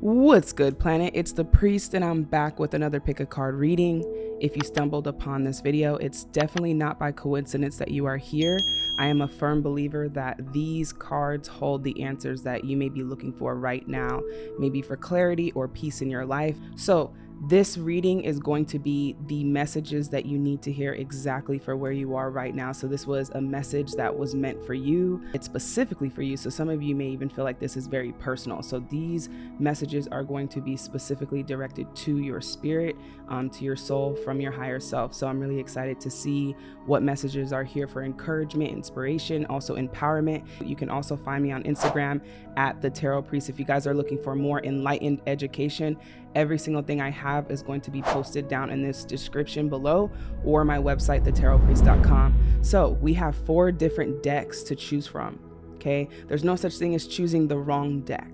What's good, planet? It's the priest, and I'm back with another pick a card reading. If you stumbled upon this video, it's definitely not by coincidence that you are here. I am a firm believer that these cards hold the answers that you may be looking for right now, maybe for clarity or peace in your life. So, this reading is going to be the messages that you need to hear exactly for where you are right now. So, this was a message that was meant for you. It's specifically for you. So, some of you may even feel like this is very personal. So, these messages are going to be specifically directed to your spirit, um, to your soul from your higher self. So, I'm really excited to see what messages are here for encouragement, inspiration, also empowerment. You can also find me on Instagram at the Tarot Priest if you guys are looking for more enlightened education Every single thing I have is going to be posted down in this description below or my website, thetarotpriest.com. So we have four different decks to choose from. Okay. There's no such thing as choosing the wrong deck,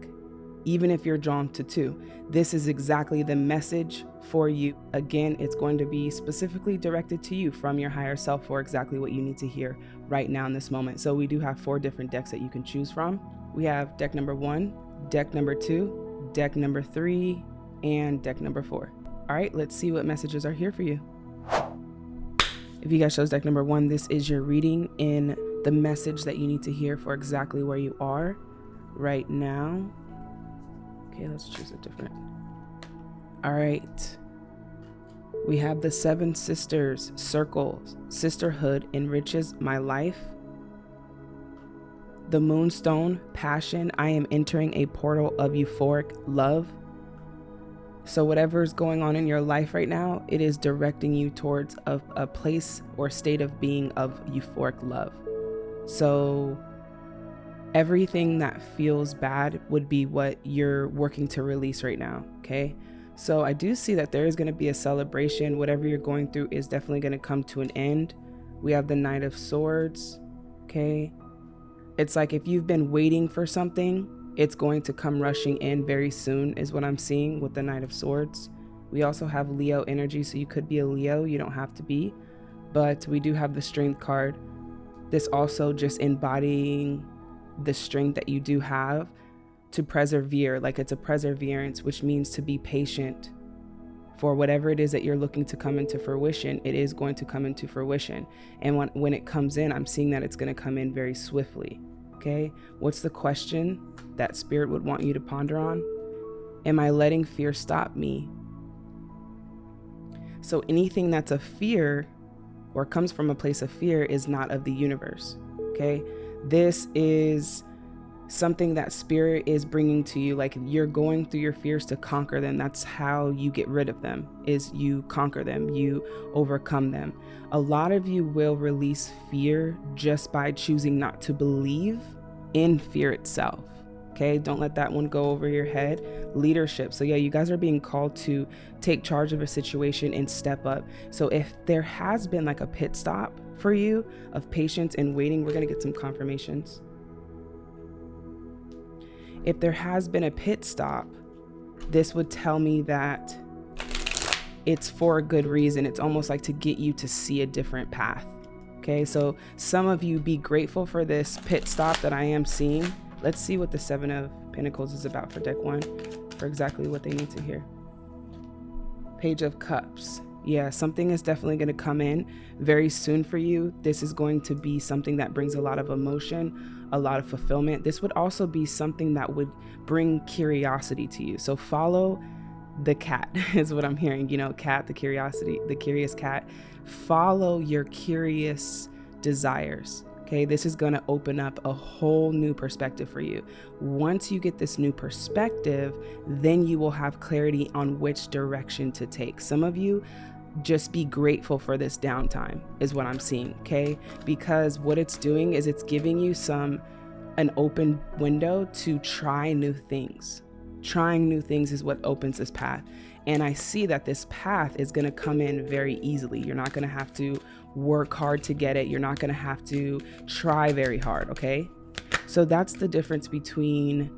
even if you're drawn to two. This is exactly the message for you. Again, it's going to be specifically directed to you from your higher self for exactly what you need to hear right now in this moment. So we do have four different decks that you can choose from. We have deck number one, deck number two, deck number three, and deck number four. All right, let's see what messages are here for you. If you guys chose deck number one, this is your reading in the message that you need to hear for exactly where you are right now. Okay, let's choose a different. All right. We have the seven sisters circle. Sisterhood enriches my life. The moonstone passion. I am entering a portal of euphoric love. So, whatever is going on in your life right now, it is directing you towards a, a place or state of being of euphoric love. So, everything that feels bad would be what you're working to release right now. Okay. So, I do see that there is going to be a celebration. Whatever you're going through is definitely going to come to an end. We have the Knight of Swords. Okay. It's like if you've been waiting for something it's going to come rushing in very soon, is what I'm seeing with the Knight of Swords. We also have Leo energy, so you could be a Leo, you don't have to be. But we do have the Strength card. This also just embodying the strength that you do have to persevere, like it's a perseverance, which means to be patient for whatever it is that you're looking to come into fruition, it is going to come into fruition. And when, when it comes in, I'm seeing that it's going to come in very swiftly. Okay, what's the question that spirit would want you to ponder on? Am I letting fear stop me? So anything that's a fear or comes from a place of fear is not of the universe. Okay, this is something that spirit is bringing to you like you're going through your fears to conquer them that's how you get rid of them is you conquer them you overcome them. A lot of you will release fear just by choosing not to believe in fear itself okay? Don't let that one go over your head. Leadership. So yeah you guys are being called to take charge of a situation and step up. So if there has been like a pit stop for you of patience and waiting we're going to get some confirmations if there has been a pit stop, this would tell me that it's for a good reason. It's almost like to get you to see a different path. Okay, so some of you be grateful for this pit stop that I am seeing. Let's see what the Seven of Pentacles is about for deck one, for exactly what they need to hear. Page of Cups. Yeah, something is definitely going to come in very soon for you. This is going to be something that brings a lot of emotion, a lot of fulfillment. This would also be something that would bring curiosity to you. So follow the cat is what I'm hearing. You know, cat, the curiosity, the curious cat. Follow your curious desires. Okay, this is going to open up a whole new perspective for you. Once you get this new perspective, then you will have clarity on which direction to take. Some of you just be grateful for this downtime is what I'm seeing, okay? Because what it's doing is it's giving you some an open window to try new things. Trying new things is what opens this path. And I see that this path is going to come in very easily. You're not going to have to work hard to get it. You're not going to have to try very hard, okay? So that's the difference between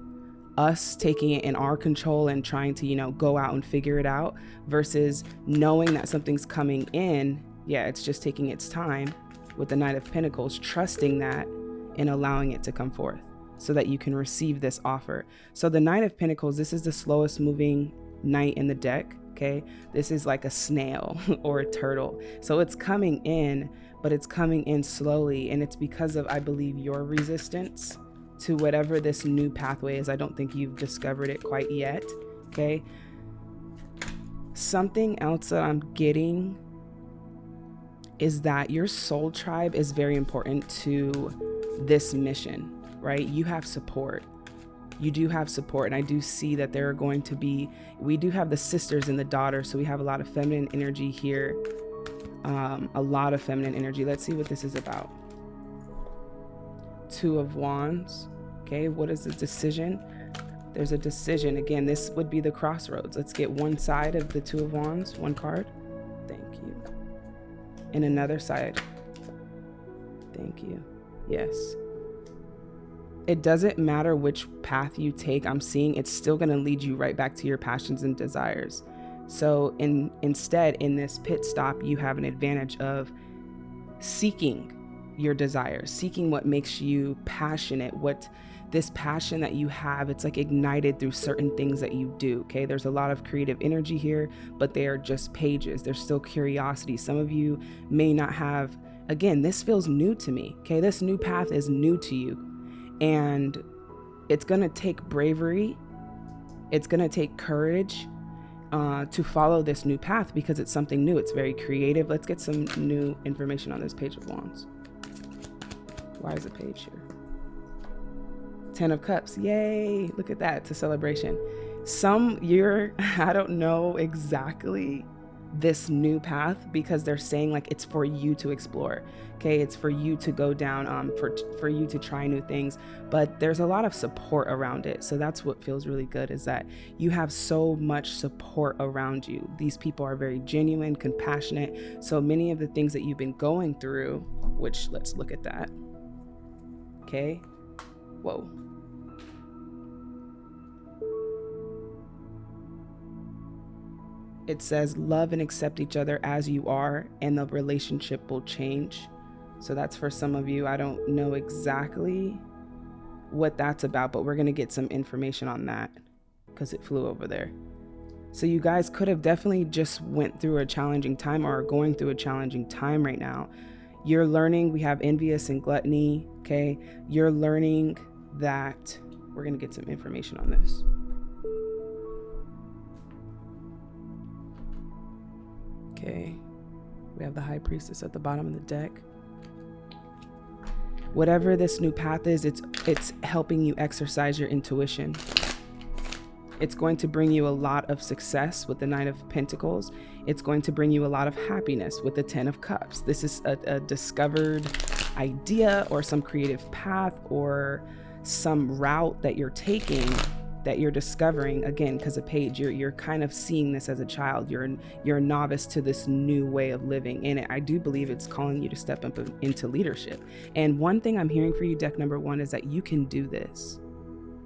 us taking it in our control and trying to, you know, go out and figure it out versus knowing that something's coming in. Yeah, it's just taking its time with the Knight of Pentacles, trusting that and allowing it to come forth. so that you can receive this offer. So the Knight of Pentacles, this is the slowest moving knight in the deck. Okay. This is like a snail or a turtle. So it's coming in, but it's coming in slowly. And it's because of, I believe, your resistance to whatever this new pathway is. I don't think you've discovered it quite yet. Okay. Something else that I'm getting is that your soul tribe is very important to this mission, right? You have support. You do have support. And I do see that there are going to be, we do have the sisters and the daughters. So we have a lot of feminine energy here. Um, a lot of feminine energy. Let's see what this is about. Two of Wands. Okay, what is the decision? There's a decision. Again, this would be the crossroads. Let's get one side of the Two of Wands, one card. Thank you. And another side. Thank you. Yes. It doesn't matter which path you take, I'm seeing it's still going to lead you right back to your passions and desires. So in instead in this pit stop, you have an advantage of seeking your desires, seeking what makes you passionate, what this passion that you have, it's like ignited through certain things that you do. Okay. There's a lot of creative energy here, but they are just pages. There's still curiosity. Some of you may not have, again, this feels new to me. Okay. This new path is new to you. And it's going to take bravery, it's going to take courage. Uh, to follow this new path because it's something new. It's very creative. Let's get some new information on this page of wands. Why is a page here? Ten of Cups. Yay. Look at that. It's a celebration. Some you're, I don't know exactly this new path because they're saying like it's for you to explore okay it's for you to go down um for for you to try new things but there's a lot of support around it so that's what feels really good is that you have so much support around you these people are very genuine compassionate so many of the things that you've been going through which let's look at that okay? Whoa. It says love and accept each other as you are and the relationship will change. So that's for some of you. I don't know exactly what that's about but we're going to get some information on that because it flew over there. So you guys could have definitely just went through a challenging time or are going through a challenging time right now you're learning we have envious and gluttony okay you're learning that we're going to get some information on this Okay. We have the High Priestess at the bottom of the deck. Whatever this new path is, it's it's helping you exercise your intuition. It's going to bring you a lot of success with the Nine of Pentacles. It's going to bring you a lot of happiness with the Ten of Cups. This is a, a discovered idea or some creative path or some route that you're taking that you're discovering again because a page you're you're kind of seeing this as a child you're you're a novice to this new way of living and I do believe it's calling you to step up into leadership and one thing I'm hearing for you deck number 1 is that you can do this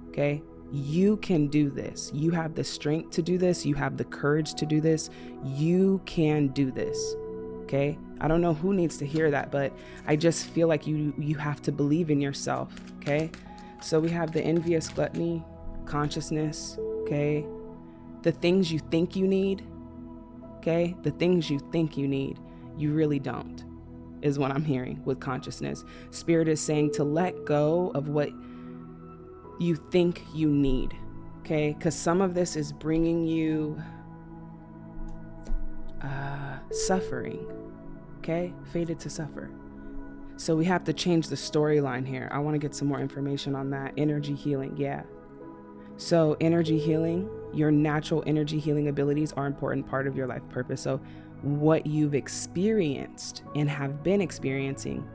okay you can do this you have the strength to do this you have the courage to do this you can do this okay I don't know who needs to hear that but I just feel like you you have to believe in yourself okay so we have the envious gluttony consciousness, okay? The things you think you need, okay? The things you think you need, you really don't, is what I'm hearing with consciousness. Spirit is saying to let go of what you think you need, okay? Because some of this is bringing you uh, suffering, okay? Fated to suffer. So we have to change the storyline here. I want to get some more information on that. Energy healing, yeah. So, energy healing, your natural energy healing abilities are important part of your life purpose. So, what you've experienced and have been experiencing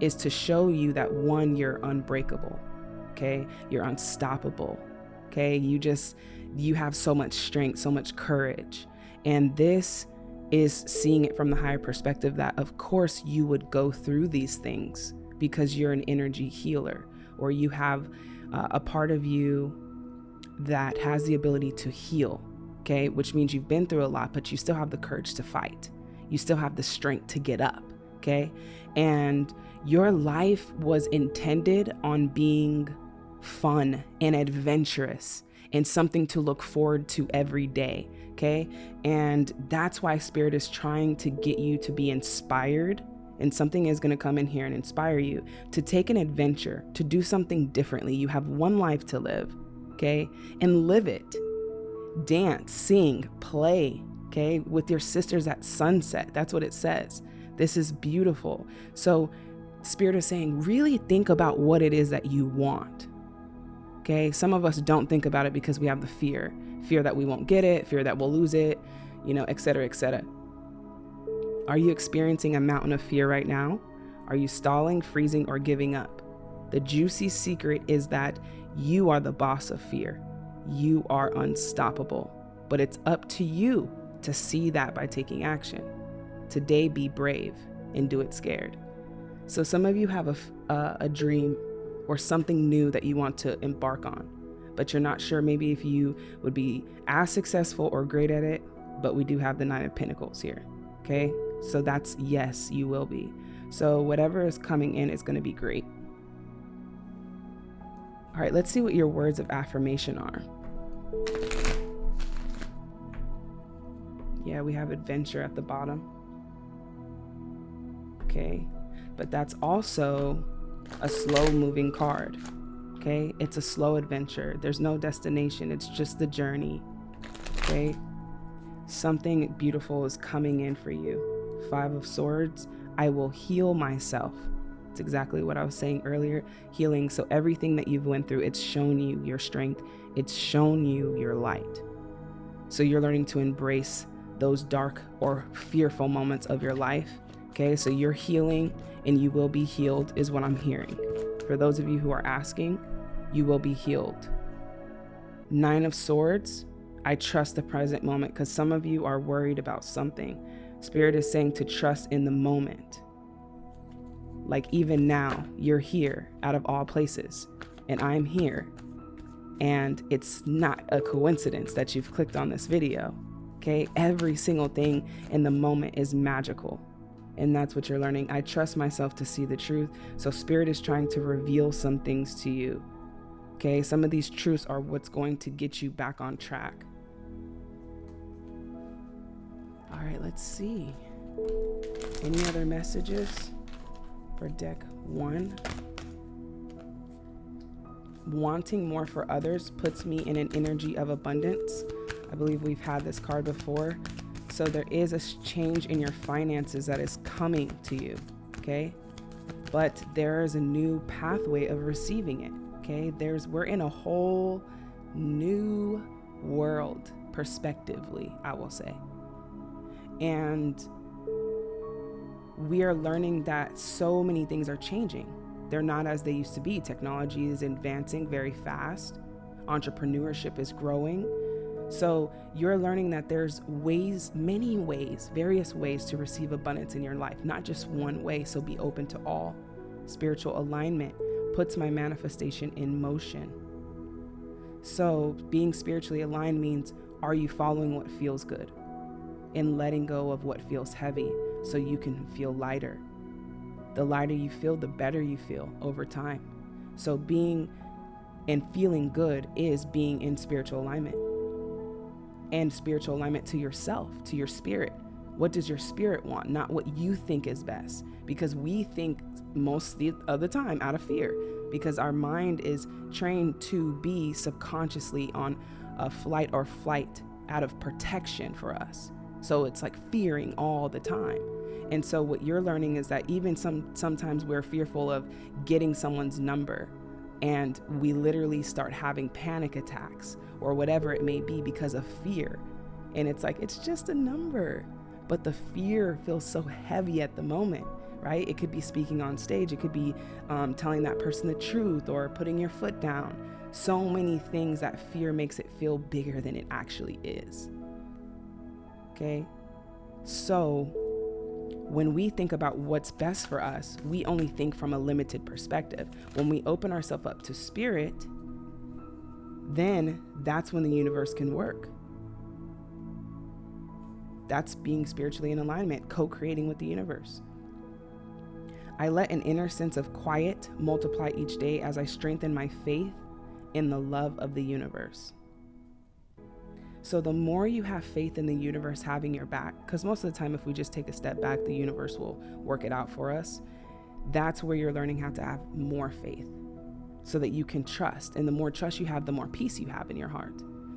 is to show you that one, you're unbreakable. Okay. You're unstoppable. Okay. You just, you have so much strength, so much courage. And this is seeing it from the higher perspective that, of course, you would go through these things because you're an energy healer or you have uh, a part of you that has the ability to heal, okay? Which means you've been through a lot, but you still have the courage to fight. You still have the strength to get up, okay? And your life was intended on being fun and adventurous and something to look forward to every day. Okay. And that's why Spirit is trying to get you to be inspired. And something is going to come in here and inspire you to take an adventure, to do something differently. You have one life to live. Okay. And live it. Dance, sing, play. Okay. With your sisters at sunset. That's what it says. This is beautiful. So, Spirit is saying, really think about what it is that you want. Okay. Some of us don't think about it because we have the fear fear that we won't get it, fear that we'll lose it, you know, et cetera, et cetera. Are you experiencing a mountain of fear right now? Are you stalling, freezing, or giving up? The juicy secret is that you are the boss of fear. You are unstoppable. But it's up to you to see that by taking action. Today, be brave and do it scared. So, some of you have a, uh, a dream or something new that you want to embark on, but you're not sure maybe if you would be as successful or great at it. But we do have the Nine of Pentacles here. Okay. So that's yes, you will be. So whatever is coming in is going to be great. All right, let's see what your words of affirmation are. Yeah, we have adventure at the bottom. Okay, but that's also a slow moving card. Okay, it's a slow adventure. There's no destination, it's just the journey. Okay, something beautiful is coming in for you. Five of Swords, I will heal myself. It's exactly what I was saying earlier healing. So, everything that you've went through, it's shown you your strength, it's shown you your light. So, you're learning to embrace those dark or fearful moments of your life. Okay, so you're healing and you will be healed, is what I'm hearing. For those of you who are asking, you will be healed. Nine of Swords, I trust the present moment because some of you are worried about something. Spirit is saying to trust in the moment. Like even now, you're here out of all places, and I'm here. And it's not a coincidence that you've clicked on this video. Okay, every single thing in the moment is magical. And that's what you're learning. I trust myself to see the truth. So, Spirit is trying to reveal some things to you. Okay, some of these truths are what's going to get you back on track. All right, let's see. Any other messages for deck one? Wanting more for others puts me in an energy of abundance. I believe we've had this card before. So there is a change in your finances that is coming to you, okay? But there is a new pathway of receiving it, okay? There's we're in a whole new world perspectively, I will say. And we are learning that so many things are changing. They're not as they used to be. Technology is advancing very fast. Entrepreneurship is growing. So you're learning that there's ways, many ways, various ways to receive abundance in your life, not just one way. So be open to all. Spiritual alignment puts my manifestation in motion. So being spiritually aligned means are you following what feels good? and letting go of what feels heavy so you can feel lighter. The lighter you feel, the better you feel over time. So, being and feeling good is being in spiritual alignment and spiritual alignment to yourself, to your spirit. What does your spirit want? Not what you think is best. Because we think most of the time out of fear, because our mind is trained to be subconsciously on a flight or flight out of protection for us. So it's like fearing all the time. And so what you're learning is that even some sometimes we're fearful of getting someone's number and we literally start having panic attacks or whatever it may be because of fear. And it's like it's just a number, but the fear feels so heavy at the moment, right? It could be speaking on stage, it could be um, telling that person the truth or putting your foot down. So many things that fear makes it feel bigger than it actually is. Okay. So when we think about what's best for us, we only think from a limited perspective. When we open ourselves up to spirit, then that's when the universe can work. That's being spiritually in alignment, co creating with the universe. I let an inner sense of quiet multiply each day as I strengthen my faith in the love of the universe. So the more you have faith in the universe having your back, because most of the time, if we just take a step back, the universe will work it out for us. That's where you're learning how to have more faith so that you can trust. And the more trust you have, the more peace you have in your heart,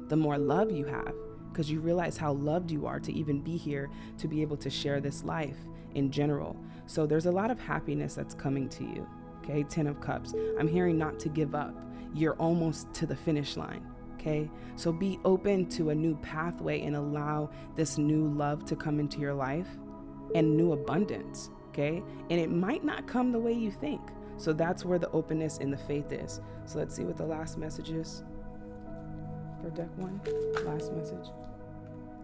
the more love you have, because you realize how loved you are to even be here, to be able to share this life in general. So there's a lot of happiness that's coming to you. Okay, Ten of Cups. I'm hearing not to give up. You're almost to the finish line okay? So be open to a new pathway and allow this new love to come into your life and new abundance, okay? And it might not come the way you think. So that's where the openness and the faith is. So let's see what the last message is for deck one. Last message.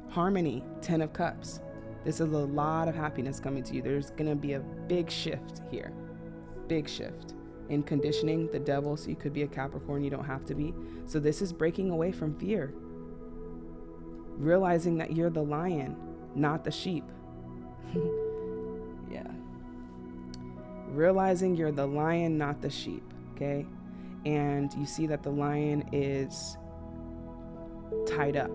Harmony, 10 of Cups. This is a lot of happiness coming to you. There's going to be a big shift here. Big shift in conditioning the devil, so you could be a Capricorn, you don't have to be. So this is breaking away from fear. Realizing that you're the lion, not the sheep. yeah. Realizing you're the lion, not the sheep, okay? And you see that the lion is tied up,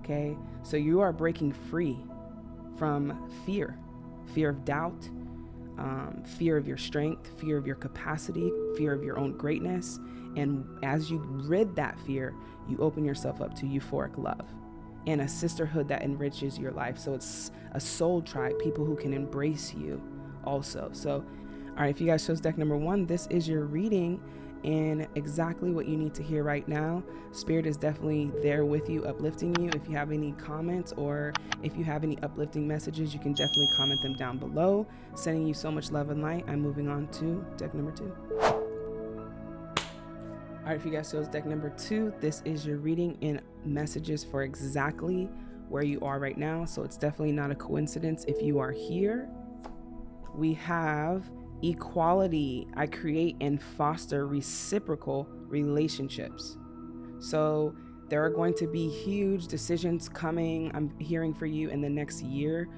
okay? So you are breaking free from fear, fear of doubt, um, fear of your strength, fear of your capacity, fear of your own greatness. And as you rid that fear, you open yourself up to euphoric love and a sisterhood that enriches your life. So it's a soul tribe, people who can embrace you also. So, all right, if you guys chose deck number one, this is your reading and exactly what you need to hear right now. Spirit is definitely there with you, uplifting you. If you have any comments or if you have any uplifting messages, you can definitely comment them down below. Sending you so much love and light. I'm moving on to deck number two. All right, if you guys chose deck number two, this is your reading in messages for exactly where you are right now. So it's definitely not a coincidence if you are here. We have equality. I create and foster reciprocal relationships. So there are going to be huge decisions coming, I'm hearing for you in the next year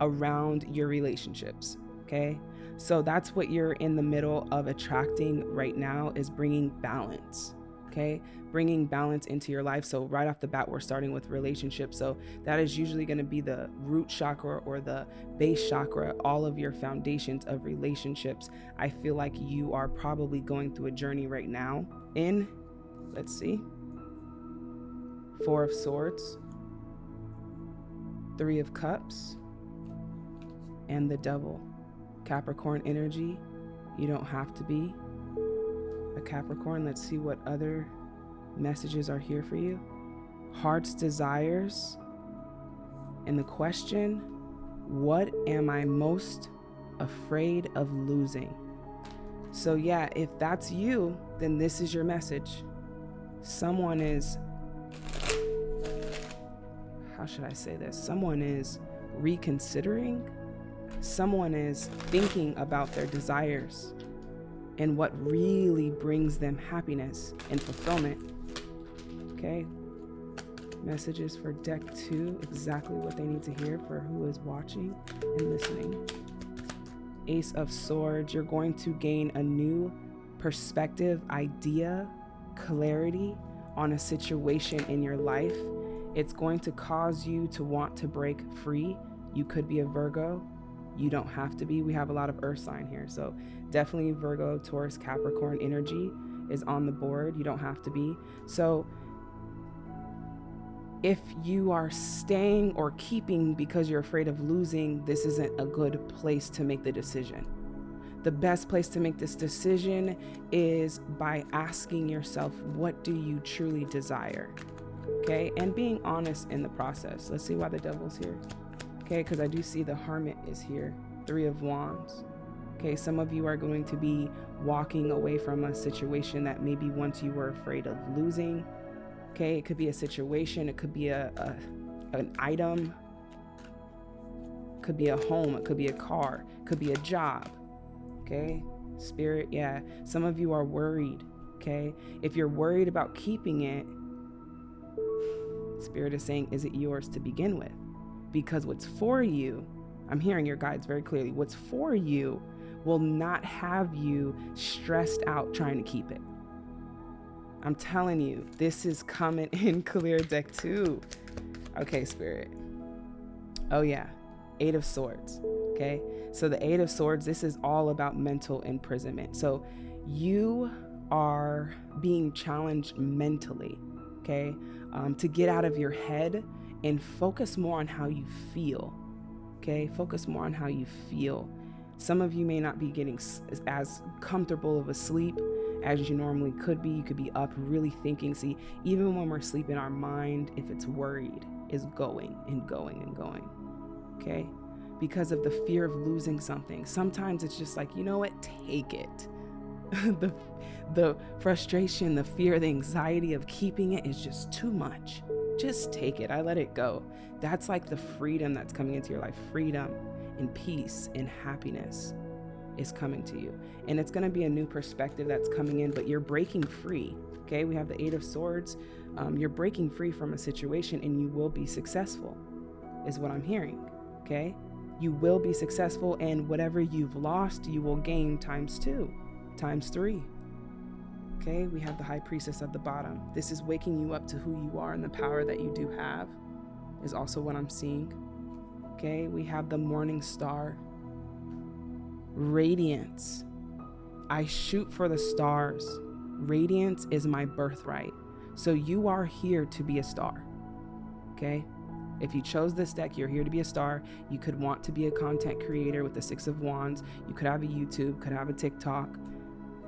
around your relationships. Okay. So that's what you're in the middle of attracting right now is bringing balance okay? Bringing balance into your life. So right off the bat we're starting with relationships. So that is usually going to be the root chakra or the base chakra all of your foundations of relationships. I feel like you are probably going through a journey right now in let's see four of swords three of cups and the devil. Capricorn energy you don't have to be a Capricorn. Let's see what other messages are here for you. Heart's desires. And the question what am I most afraid of losing? So, yeah, if that's you, then this is your message. Someone is, how should I say this? Someone is reconsidering, someone is thinking about their desires and what really brings them happiness and fulfillment. Okay. Messages for deck two, exactly what they need to hear for who is watching and listening. Ace of Swords, you're going to gain a new perspective, idea, clarity on a situation in your life. It's going to cause you to want to break free. You could be a Virgo, you don't have to be. We have a lot of earth sign here. So definitely Virgo, Taurus, Capricorn energy is on the board. You don't have to be. So if you are staying or keeping because you're afraid of losing, this isn't a good place to make the decision. The best place to make this decision is by asking yourself, what do you truly desire? Okay, and being honest in the process. Let's see why the devil's here. Okay, because I do see the hermit is here, three of wands. Okay, some of you are going to be walking away from a situation that maybe once you were afraid of losing. Okay, it could be a situation, it could be a, a an item, it could be a home, it could be a car, it could be a job. Okay, spirit, yeah. Some of you are worried. Okay, if you're worried about keeping it, spirit is saying, is it yours to begin with? Because what's for you, I'm hearing your guides very clearly, what's for you will not have you stressed out trying to keep it. I'm telling you, this is coming in clear deck two. Okay, Spirit. Oh, yeah. Eight of Swords. Okay. So the Eight of Swords, this is all about mental imprisonment. So you are being challenged mentally. Okay. Um, to get out of your head and focus more on how you feel. Okay. Focus more on how you feel. Some of you may not be getting as comfortable of a sleep as you normally could be. You could be up really thinking. See, even when we're sleeping, our mind, if it's worried, is going and going and going. Okay? Because of the fear of losing something. Sometimes it's just like, you know what? Take it. the the frustration, the fear, the anxiety of keeping it is just too much. Just take it. I let it go. That's like the freedom that's coming into your life. Freedom and peace and happiness is coming to you. And it's going to be a new perspective that's coming in, but you're breaking free. Okay, we have the Eight of Swords. Um, you're breaking free from a situation and you will be successful, is what I'm hearing. Okay, you will be successful, and whatever you've lost, you will gain times two, times three. Okay, we have the High Priestess at the bottom. This is waking you up to who you are and the power that you do have, is also what I'm seeing. Okay, we have the Morning Star Radiance. I shoot for the stars. Radiance is my birthright. So you are here to be a star. Okay? If you chose this deck, you're here to be a star. You could want to be a content creator with the Six of Wands. You could have a YouTube, could have a TikTok.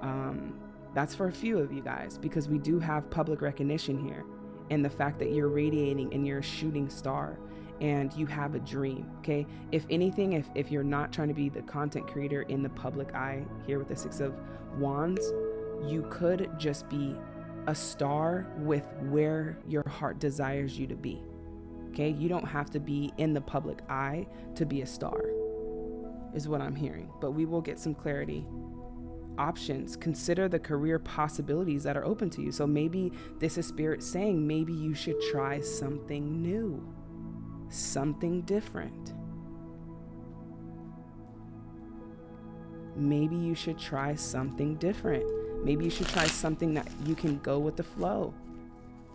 Um, that's for a few of you guys because we do have public recognition here. And the fact that you're radiating and you're a shooting star and you have a dream okay if anything if, if you're not trying to be the content creator in the public eye here with the six of wands you could just be a star with where your heart desires you to be okay you don't have to be in the public eye to be a star is what i'm hearing but we will get some clarity options consider the career possibilities that are open to you so maybe this is spirit saying maybe you should try something new something different. Maybe you should try something different. Maybe you should try something that you can go with the flow.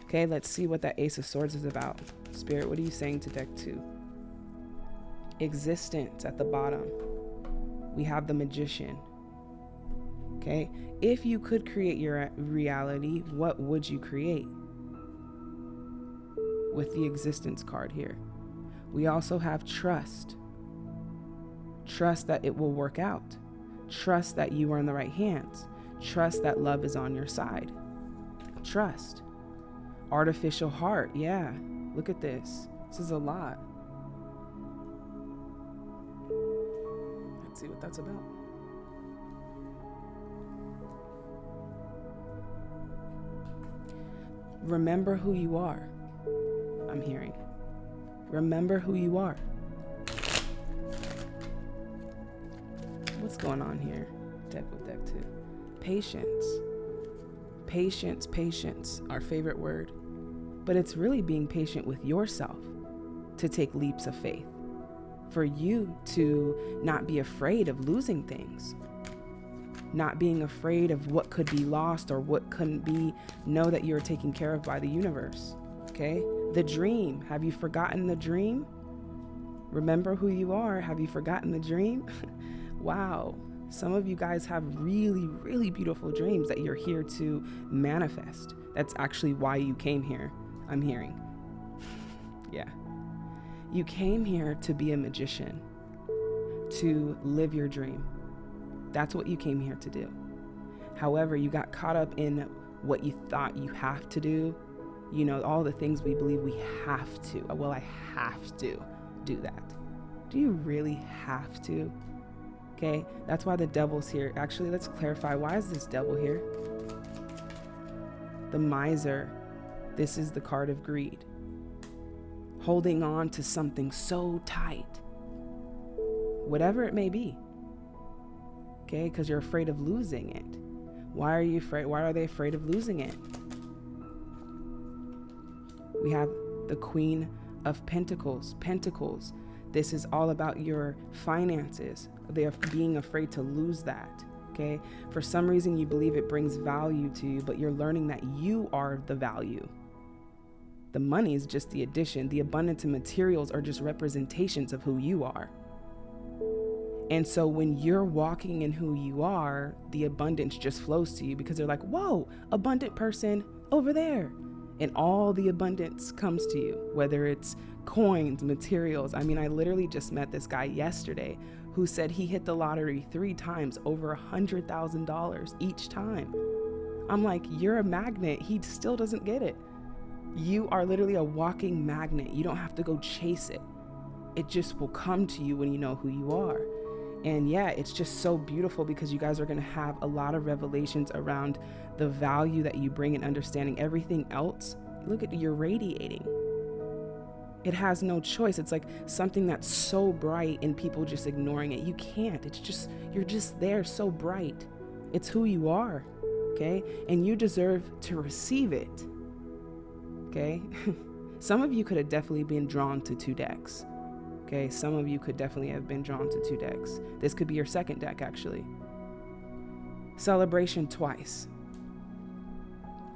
Okay, let's see what that Ace of Swords is about. Spirit, what are you saying to deck two? Existence at the bottom. We have the Magician. Okay, if you could create your reality, what would you create? With the existence card here. We also have trust. Trust that it will work out. Trust that you are in the right hands. Trust that love is on your side. Trust. Artificial heart. Yeah. Look at this. This is a lot. Let's see what that's about. Remember who you are. I'm hearing. Remember who you are. What's going on here? Deck with deck two. Patience. Patience, patience, our favorite word. But it's really being patient with yourself to take leaps of faith. For you to not be afraid of losing things, not being afraid of what could be lost or what couldn't be. Know that you're taken care of by the universe. Okay? The dream. Have you forgotten the dream? Remember who you are. Have you forgotten the dream? wow. Some of you guys have really, really beautiful dreams that you're here to manifest. That's actually why you came here. I'm hearing. yeah. You came here to be a magician, to live your dream. That's what you came here to do. However, you got caught up in what you thought you have to do you know, all the things we believe we have to. Uh, well, I have to do that. Do you really have to? Okay, that's why the devil's here. Actually, let's clarify why is this devil here? The miser. This is the card of greed. Holding on to something so tight, whatever it may be. Okay, because you're afraid of losing it. Why are you afraid? Why are they afraid of losing it? We have the Queen of Pentacles. Pentacles. This is all about your finances. They are being afraid to lose that. Okay. For some reason, you believe it brings value to you, but you're learning that you are the value. The money is just the addition. The abundance of materials are just representations of who you are. And so when you're walking in who you are, the abundance just flows to you because they're like, whoa, abundant person over there. And all the abundance comes to you, whether it's coins, materials. I mean, I literally just met this guy yesterday who said he hit the lottery three times over a $100,000 each time. I'm like, you're a magnet. He still doesn't get it. You are literally a walking magnet. You don't have to go chase it, it just will come to you when you know who you are. And yeah, it's just so beautiful because you guys are going to have a lot of revelations around the value that you bring in understanding everything else. Look at you're radiating. It has no choice. It's like something that's so bright and people just ignoring it. You can't. It's just, you're just there so bright. It's who you are. Okay. And you deserve to receive it. Okay. Some of you could have definitely been drawn to two decks. Okay, some of you could definitely have been drawn to two decks. This could be your second deck, actually. Celebration twice.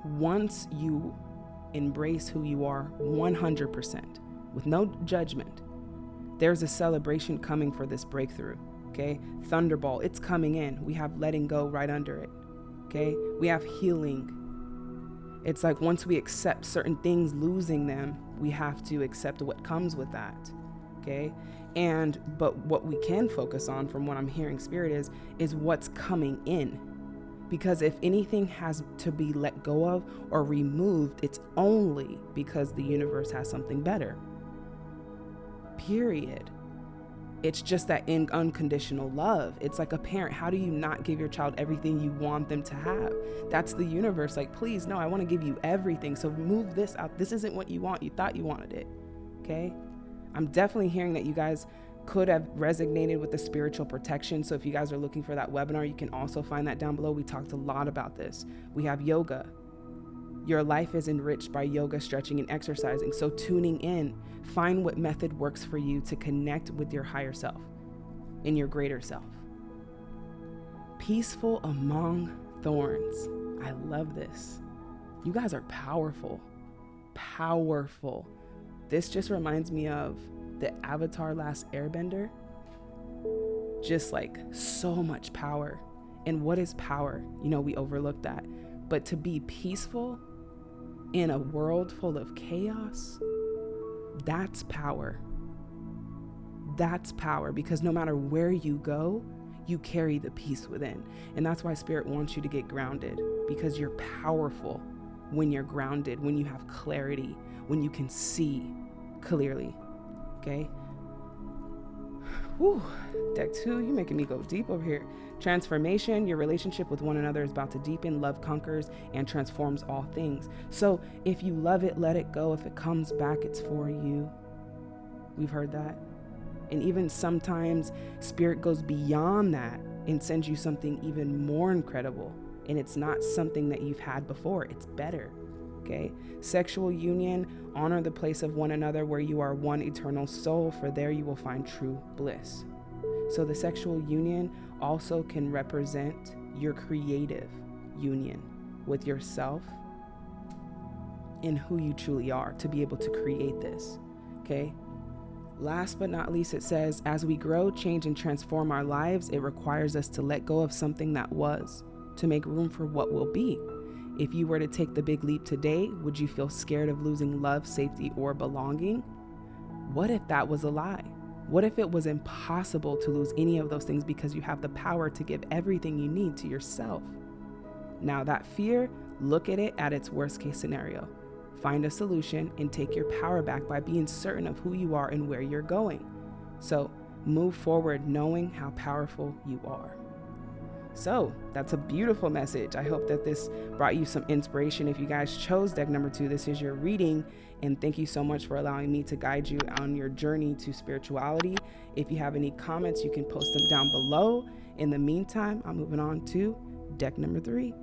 Once you embrace who you are 100%, with no judgment, there's a celebration coming for this breakthrough. Okay, Thunderball, it's coming in. We have letting go right under it. Okay, we have healing. It's like once we accept certain things, losing them, we have to accept what comes with that okay? And but what we can focus on from what i'm hearing spirit is is what's coming in. Because if anything has to be let go of or removed it's only because the universe has something better. Period. It's just that in unconditional love. It's like a parent how do you not give your child everything you want them to have? That's the universe like please no i want to give you everything so move this out. This isn't what you want you thought you wanted it okay I'm definitely hearing that you guys could have resonated with the spiritual protection. So if you guys are looking for that webinar, you can also find that down below. We talked a lot about this. We have yoga. Your life is enriched by yoga, stretching, and exercising. So tuning in, find what method works for you to connect with your higher self and your greater self. Peaceful among thorns. I love this. You guys are powerful. Powerful. This just reminds me of the Avatar Last Airbender. Just like so much power. And what is power? You know, we overlook that. But to be peaceful in a world full of chaos, that's power. That's power because no matter where you go, you carry the peace within. And that's why Spirit wants you to get grounded because you're powerful when you're grounded, when you have clarity, when you can see clearly. Okay. Whew. Deck two, you're making me go deep over here. Transformation, your relationship with one another is about to deepen. Love conquers and transforms all things. So if you love it, let it go. If it comes back, it's for you. We've heard that. And even sometimes spirit goes beyond that and sends you something even more incredible. And it's not something that you've had before, it's better okay? Sexual union, honor the place of one another where you are one eternal soul, for there you will find true bliss. So the sexual union also can represent your creative union with yourself and who you truly are to be able to create this, okay? Last but not least, it says, as we grow, change, and transform our lives, it requires us to let go of something that was to make room for what will be. If you were to take the big leap today, would you feel scared of losing love, safety, or belonging? What if that was a lie? What if it was impossible to lose any of those things because you have the power to give everything you need to yourself? Now, that fear, look at it at its worst case scenario. Find a solution and take your power back by being certain of who you are and where you're going. So, move forward knowing how powerful you are. So that's a beautiful message. I hope that this brought you some inspiration. If you guys chose deck number two, this is your reading. And thank you so much for allowing me to guide you on your journey to spirituality. If you have any comments, you can post them down below. In the meantime, I'm moving on to deck number three.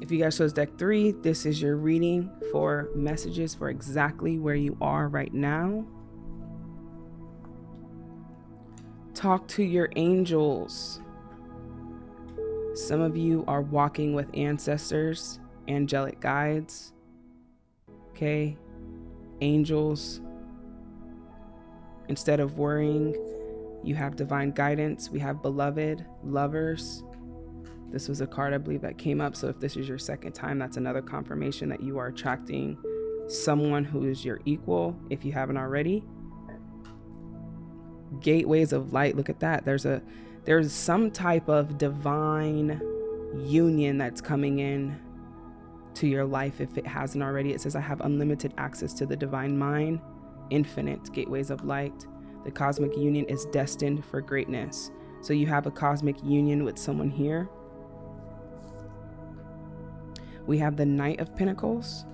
If you guys chose deck three, this is your reading for messages for exactly where you are right now Talk to your angels. Some of you are walking with ancestors, angelic guides, okay? Angels. Instead of worrying, you have divine guidance. We have beloved, lovers. This was a card I believe that came up. So if this is your second time, that's another confirmation that you are attracting someone who is your equal if you haven't already. Gateways of light. Look at that. There's a there's some type of divine union that's coming in to your life if it hasn't already. It says, I have unlimited access to the divine mind, infinite gateways of light. The cosmic union is destined for greatness. So you have a cosmic union with someone here. We have the Knight of Pentacles.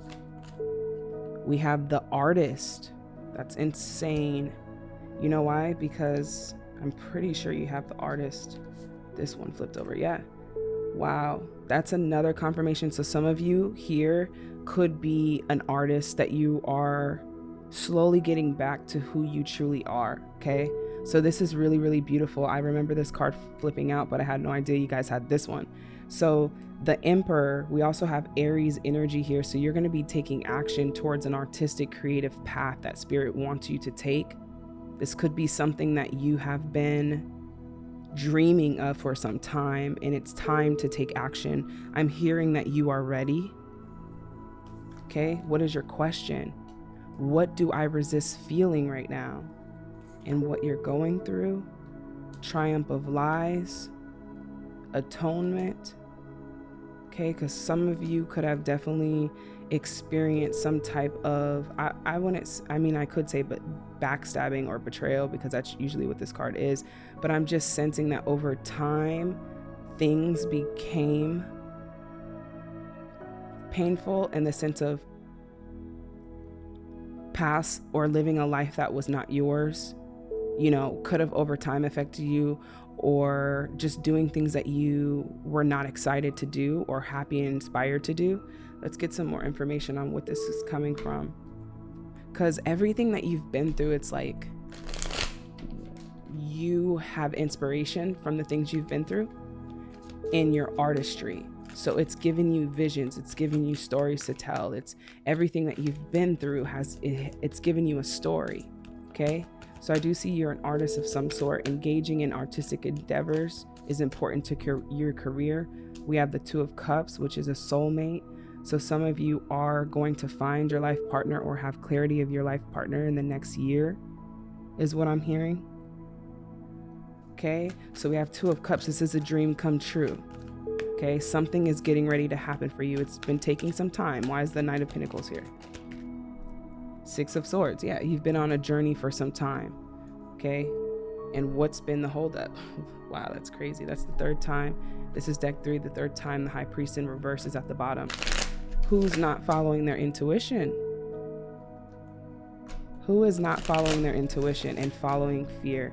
We have the artist. That's insane. You know why? Because I'm pretty sure you have the artist. This one flipped over. Yeah. Wow. That's another confirmation. So some of you here could be an artist that you are slowly getting back to who you truly are. Okay. So this is really, really beautiful. I remember this card flipping out, but I had no idea you guys had this one. So the emperor, we also have Aries energy here. So you're going to be taking action towards an artistic, creative path that spirit wants you to take. This could be something that you have been dreaming of for some time and it's time to take action. I'm hearing that you are ready. Okay, what is your question? What do I resist feeling right now? And what you're going through? Triumph of lies, atonement, okay because some of you could have definitely experienced some type of I, I wouldn't i mean i could say but backstabbing or betrayal because that's usually what this card is. But i'm just sensing that over time things became painful in the sense of past or living a life that was not yours you know could have over time affected you or just doing things that you were not excited to do or happy and inspired to do. Let's get some more information on what this is coming from. Because everything that you've been through, it's like you have inspiration from the things you've been through in your artistry. So it's giving you visions, it's giving you stories to tell. It's everything that you've been through has it's giving you a story. Okay? So I do see you're an artist of some sort. Engaging in artistic endeavors is important to your career. We have the Two of Cups, which is a soulmate. So some of you are going to find your life partner or have clarity of your life partner in the next year, is what I'm hearing. Okay, so we have Two of Cups. This is a dream come true. Okay, something is getting ready to happen for you. It's been taking some time. Why is the Knight of Pentacles here? Six of Swords. Yeah, you've been on a journey for some time. Okay. And what's been the holdup? wow, that's crazy. That's the third time. This is deck three, the third time the High Priest in reverse is at the bottom. Who's not following their intuition? Who is not following their intuition and following fear?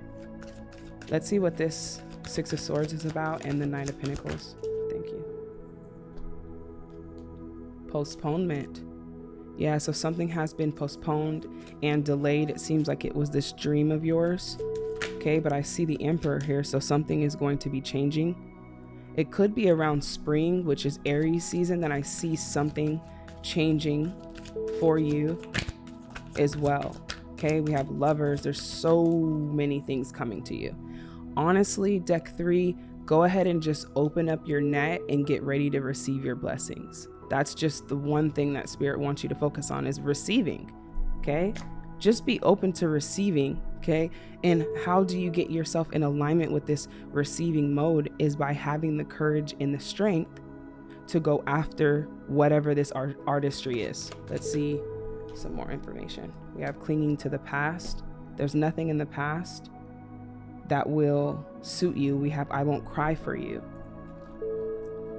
Let's see what this Six of Swords is about and the Nine of Pentacles. Thank you. Postponement. Yeah, so something has been postponed and delayed. It seems like it was this dream of yours. Okay, but I see the Emperor here, so something is going to be changing. It could be around spring, which is Aries season, that I see something changing for you as well. Okay, we have lovers. There's so many things coming to you. Honestly, deck three, go ahead and just open up your net and get ready to receive your blessings. That's just the one thing that spirit wants you to focus on is receiving. Okay? Just be open to receiving, okay? And how do you get yourself in alignment with this receiving mode is by having the courage and the strength to go after whatever this art artistry is. Let's see some more information. We have clinging to the past. There's nothing in the past that will suit you. We have I won't cry for you.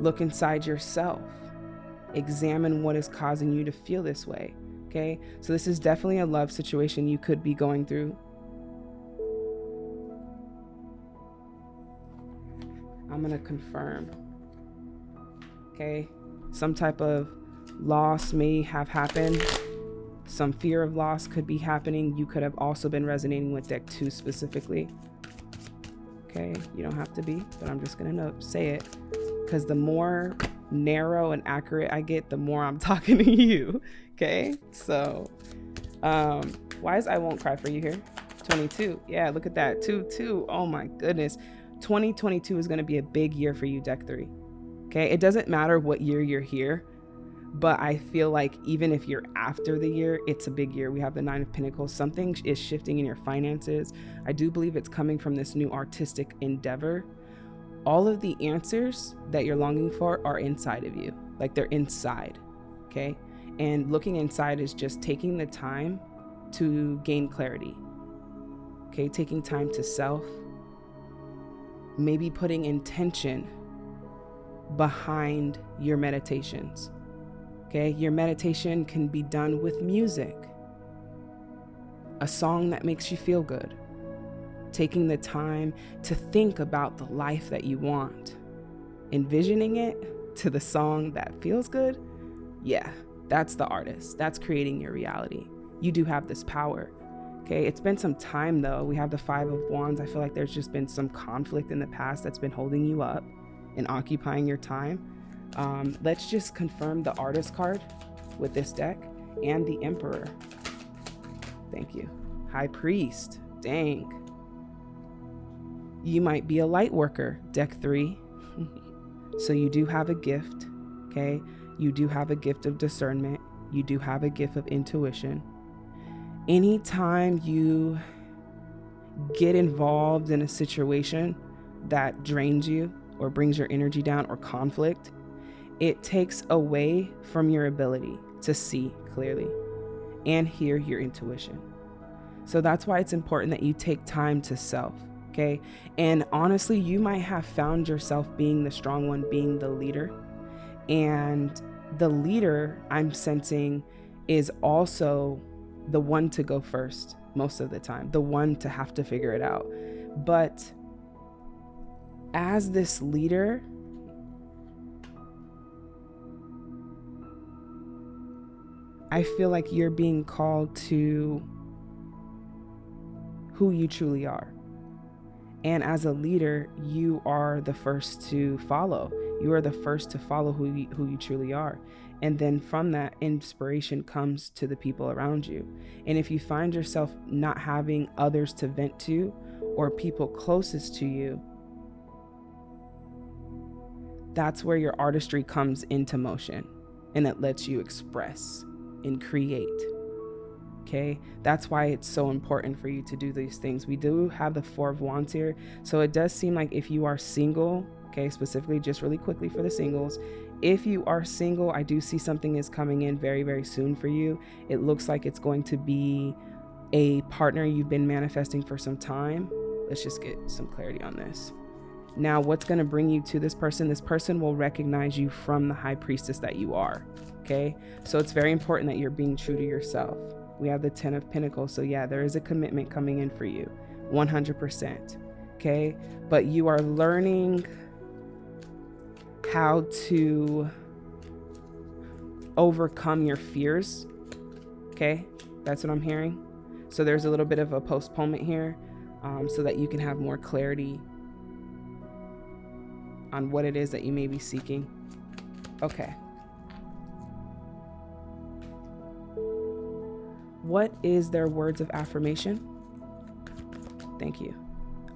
Look inside yourself examine what is causing you to feel this way. Okay, so this is definitely a love situation you could be going through. I'm gonna confirm. Okay, some type of loss may have happened. Some fear of loss could be happening. You could have also been resonating with deck two specifically. Okay, you don't have to be, but I'm just gonna say it because the more narrow and accurate I get, the more I'm talking to you. Okay, so um, why is I won't cry for you here? 22. Yeah, look at that. 2 2. Oh my goodness. 2022 is going to be a big year for you, deck three. Okay, it doesn't matter what year you're here, but I feel like even if you're after the year, it's a big year. We have the Nine of Pentacles. Something is shifting in your finances. I do believe it's coming from this new artistic endeavor. All of the answers that you're longing for are inside of you, like they're inside. Okay, and looking inside is just taking the time to gain clarity. Okay, taking time to self, maybe putting intention behind your meditations. Okay, your meditation can be done with music, a song that makes you feel good, taking the time to think about the life that you want, envisioning it to the song that feels good. Yeah, that's the artist. That's creating your reality. You do have this power. Okay, it's been some time though. We have the Five of Wands. I feel like there's just been some conflict in the past that's been holding you up and occupying your time. Um, let's just confirm the artist card with this deck and the Emperor. Thank you. High Priest. Dang. You might be a light worker, deck three. so you do have a gift, okay? You do have a gift of discernment. You do have a gift of intuition anytime you get involved in a situation that drains you or brings your energy down or conflict, it takes away from your ability to see clearly and hear your intuition. So that's why it's important that you take time to self, okay? And honestly, you might have found yourself being the strong one, being the leader. And the leader I'm sensing is also the one to go first most of the time, the one to have to figure it out. But as this leader, I feel like you're being called to who you truly are. And as a leader, you are the first to follow. You are the first to follow who you, who you truly are. And then from that, inspiration comes to the people around you. And if you find yourself not having others to vent to or people closest to you, that's where your artistry comes into motion and it lets you express and create. Okay, that's why it's so important for you to do these things. We do have the Four of Wands here, so it does seem like if you are single, okay, specifically just really quickly for the singles, if you are single, I do see something is coming in very, very soon for you. It looks like it's going to be a partner you've been manifesting for some time. Let's just get some clarity on this. Now, what's going to bring you to this person? This person will recognize you from the high priestess that you are. Okay. So it's very important that you're being true to yourself. We have the 10 of Pentacles. So, yeah, there is a commitment coming in for you 100%. Okay. But you are learning how to overcome your fears. Okay, that's what I'm hearing. So there's a little bit of a postponement here um, so that you can have more clarity on what it is that you may be seeking. Okay. What is their words of affirmation? Thank you.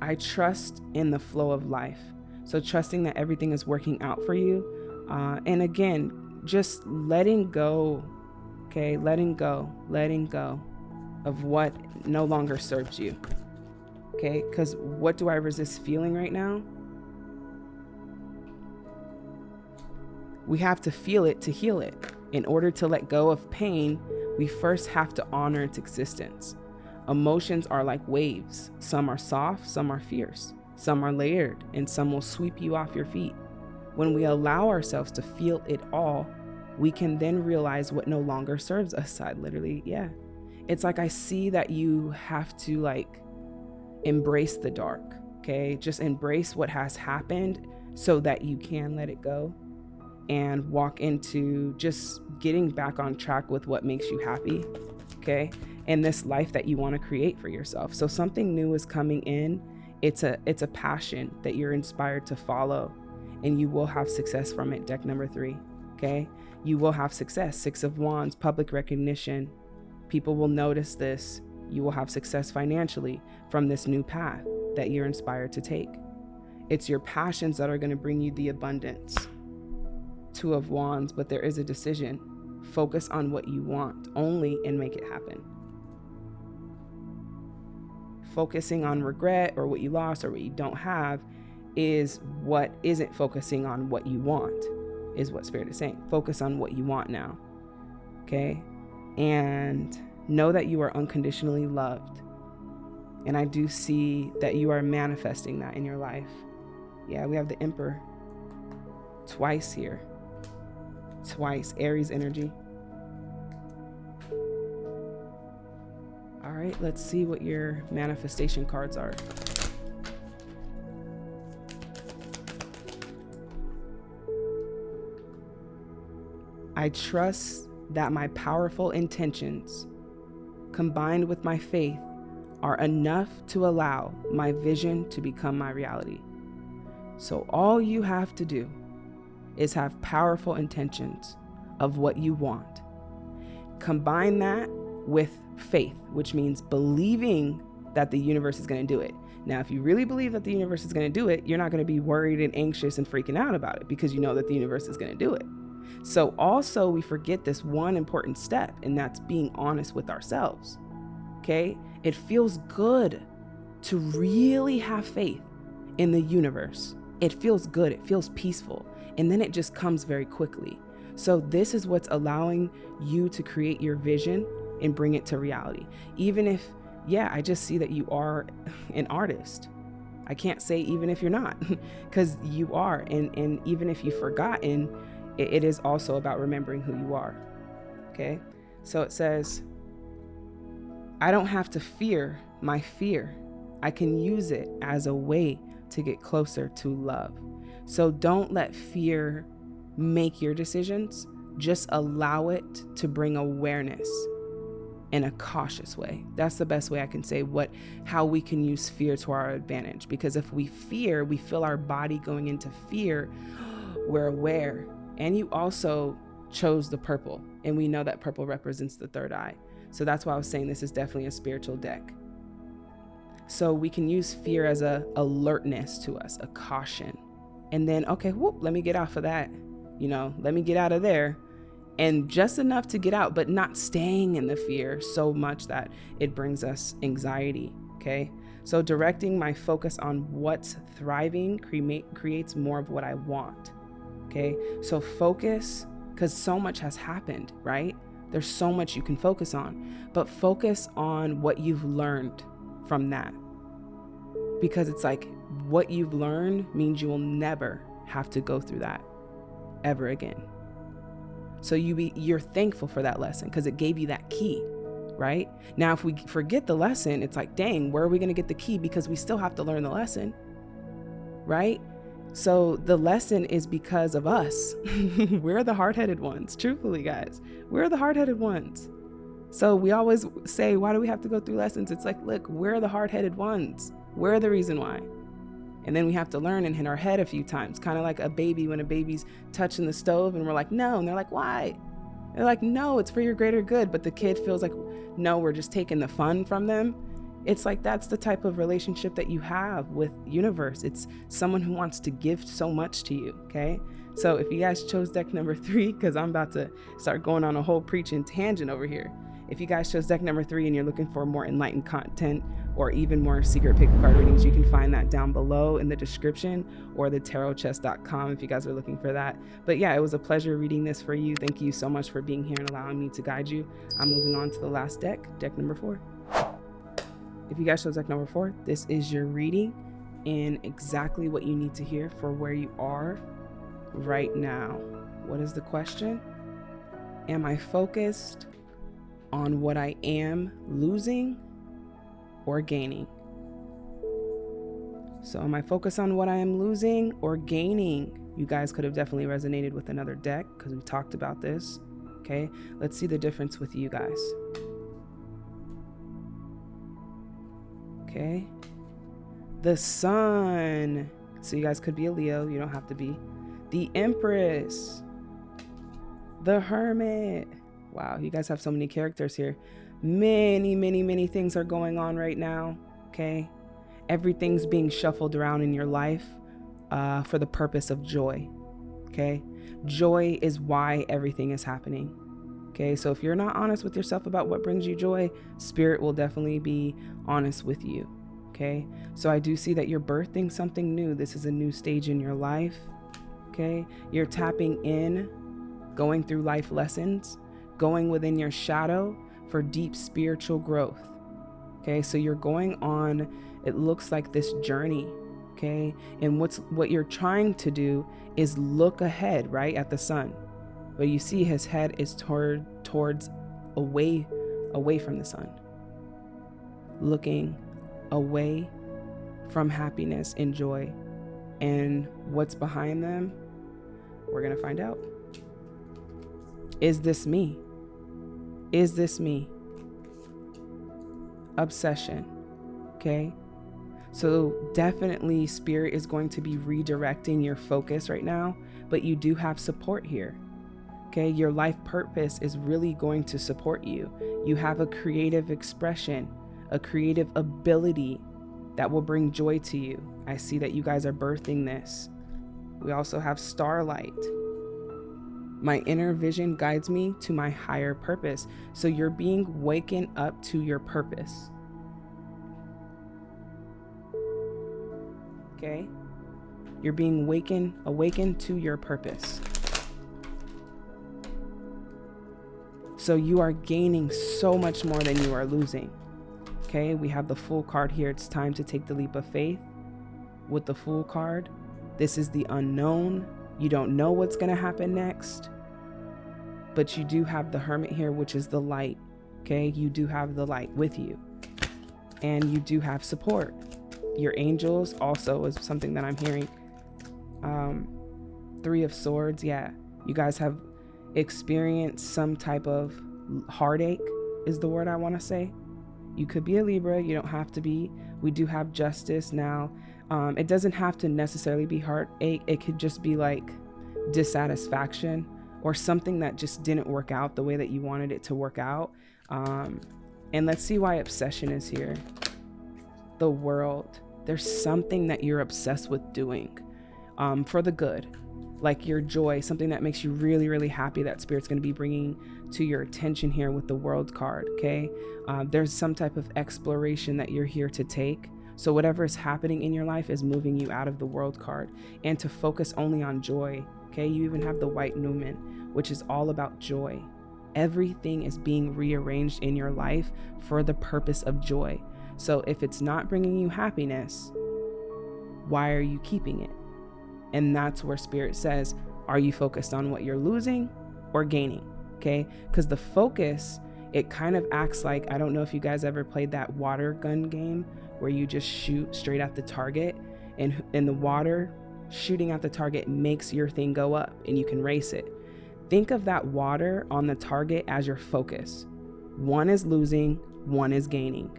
I trust in the flow of life. So trusting that everything is working out for you. Uh, and again, just letting go, okay? Letting go, letting go of what no longer serves you, okay? Because what do I resist feeling right now? We have to feel it to heal it. In order to let go of pain, we first have to honor its existence. Emotions are like waves. Some are soft, some are fierce. Some are layered, and some will sweep you off your feet. When we allow ourselves to feel it all, we can then realize what no longer serves us. I literally, yeah. It's like I see that you have to like embrace the dark, okay? Just embrace what has happened so that you can let it go and walk into just getting back on track with what makes you happy, okay? And this life that you want to create for yourself. So something new is coming in It's a it's a passion that you're inspired to follow and you will have success from it. Deck number 3, okay? You will have success. 6 of wands, public recognition. People will notice this. You will have success financially from this new path that you're inspired to take. It's your passions that are going to bring you the abundance. Two of Wands, but there is a decision. Focus on what you want only and make it happen. Focusing on regret or what you lost or what you don't have is what isn't focusing on what you want, is what Spirit is saying. Focus on what you want now. Okay? And know that you are unconditionally loved. And I do see that you are manifesting that in your life. Yeah, we have the Emperor twice here. Twice. Aries energy. All right, let's see what your manifestation cards are. I trust that my powerful intentions, combined with my faith, are enough to allow my vision to become my reality. So, all you have to do is have powerful intentions of what you want. Combine that with faith, which means believing that the universe is going to do it. Now, if you really believe that the universe is going to do it, you're not going to be worried and anxious and freaking out about it because you know that the universe is going to do it. So, also, we forget this one important step, and that's being honest with ourselves. Okay? It feels good to really have faith in the universe. It feels good, it feels peaceful, and then it just comes very quickly. So, this is what's allowing you to create your vision and bring it to reality. Even if, yeah, I just see that you are an artist. I can't say even if you're not, because you are. And, and even if you've forgotten, it, it is also about remembering who you are. Okay? So it says, I don't have to fear my fear. I can use it as a way to get closer to love. So don't let fear make your decisions. Just allow it to bring awareness in a cautious way. That's the best way I can say what how we can use fear to our advantage because if we fear, we feel our body going into fear, we're aware and you also chose the purple. And we know that purple represents the third eye. So that's why I was saying this is definitely a spiritual deck. So we can use fear as a alertness to us, a caution. And then, okay, whoop, let me get off of that. You know, let me get out of there. And just enough to get out, but not staying in the fear so much that it brings us anxiety. Okay. So directing my focus on what's thriving cre- creates more of what I want. Okay. So focus, because so much has happened, right? There's so much you can focus on, but focus on what you've learned from that. Because it's like what you've learned means you will never have to go through that ever again. So you be you're thankful for that lesson because it gave you that key, right? Now if we forget the lesson, it's like, dang, where are we going to get the key because we still have to learn the lesson. Right? So the lesson is because of us. we're the hard headed ones, truthfully, guys. We're the hard headed ones. So we always say, why do we have to go through lessons? It's like, look, we're the hard headed ones. We're the reason why. And then we have to learn and hit our head a few times, kind of like a baby when a baby's touching the stove and we're like, no. And they're like, why? They're like, no, it's for your greater good. But the kid feels like, no, we're just taking the fun from them it's like that's the type of relationship that you have with universe it's someone who wants to give so much to you okay so if you guys chose deck number three because i'm about to start going on a whole preaching tangent over here if you guys chose deck number three and you're looking for more enlightened content or even more secret pick card readings, you can find that down below in the description or the tarotchest.com if you guys are looking for that. But yeah, it was a pleasure reading this for you. Thank you so much for being here and allowing me to guide you. I'm moving on to the last deck, deck number four. If you guys chose deck number four, this is your reading and exactly what you need to hear for where you are right now. What is the question? Am I focused on what I am losing or gaining? So, am I focused on what I am losing or gaining? You guys could have definitely resonated with another deck because we talked about this. Okay, let's see the difference with you guys. Okay, the sun. So you guys could be a Leo. You don't have to be. The Empress. The Hermit. Wow, you guys have so many characters here. Many, many, many things are going on right now. Okay. Everything's being shuffled around in your life uh, for the purpose of joy. Okay. Joy is why everything is happening. Okay. So if you're not honest with yourself about what brings you joy, spirit will definitely be honest with you. Okay. So I do see that you're birthing something new. This is a new stage in your life. Okay. You're tapping in, going through life lessons, going within your shadow for deep spiritual growth. Okay. So you're going on, it looks like this journey okay? And what's what you're trying to do is look ahead right at the sun. But you see his head is toward towards away away from the sun. Looking away from happiness and joy. And what's behind them? We're going to find out. Is this me is this me obsession okay so, definitely, Spirit is going to be redirecting your focus right now, but you do have support here. Okay, your life purpose is really going to support you. You have a creative expression, a creative ability that will bring joy to you. I see that you guys are birthing this. We also have starlight. My inner vision guides me to my higher purpose. So you're being wakened up to your purpose. okay? You're being wakened, awakened to your purpose. So you are gaining so much more than you are losing. Okay, we have the Fool card here. It's time to take the leap of faith. With the Fool card, this is the unknown. You don't know what's going to happen next. But you do have the Hermit here, which is the light. Okay, you do have the light with you. And you do have support your angels also is something that I'm hearing. Um, three of Swords, yeah. You guys have experienced some type of heartache, is the word I want to say. You could be a Libra, you don't have to be. We do have justice now. Um, it doesn't have to necessarily be heartache, it could just be like dissatisfaction or something that just didn't work out the way that you wanted it to work out. Um, and let's see why obsession is here the world. There's something that you're obsessed with doing um, for the good, like your joy, something that makes you really, really happy that Spirit's going to be bringing to your attention here with the World card. Okay. Uh, there's some type of exploration that you're here to take. So, whatever is happening in your life is moving you out of the World card and to focus only on joy. Okay. You even have the White Numen, which is all about joy. Everything is being rearranged in your life for the purpose of joy. So if it's not bringing you happiness, why are you keeping it? And that's where spirit says, are you focused on what you're losing or gaining? Okay? Because the focus, it kind of acts like I don't know if you guys ever played that water gun game where you just shoot straight at the target and in the water shooting at the target makes your thing go up and you can race it. Think of that water on the target as your focus. One is losing, one is gaining.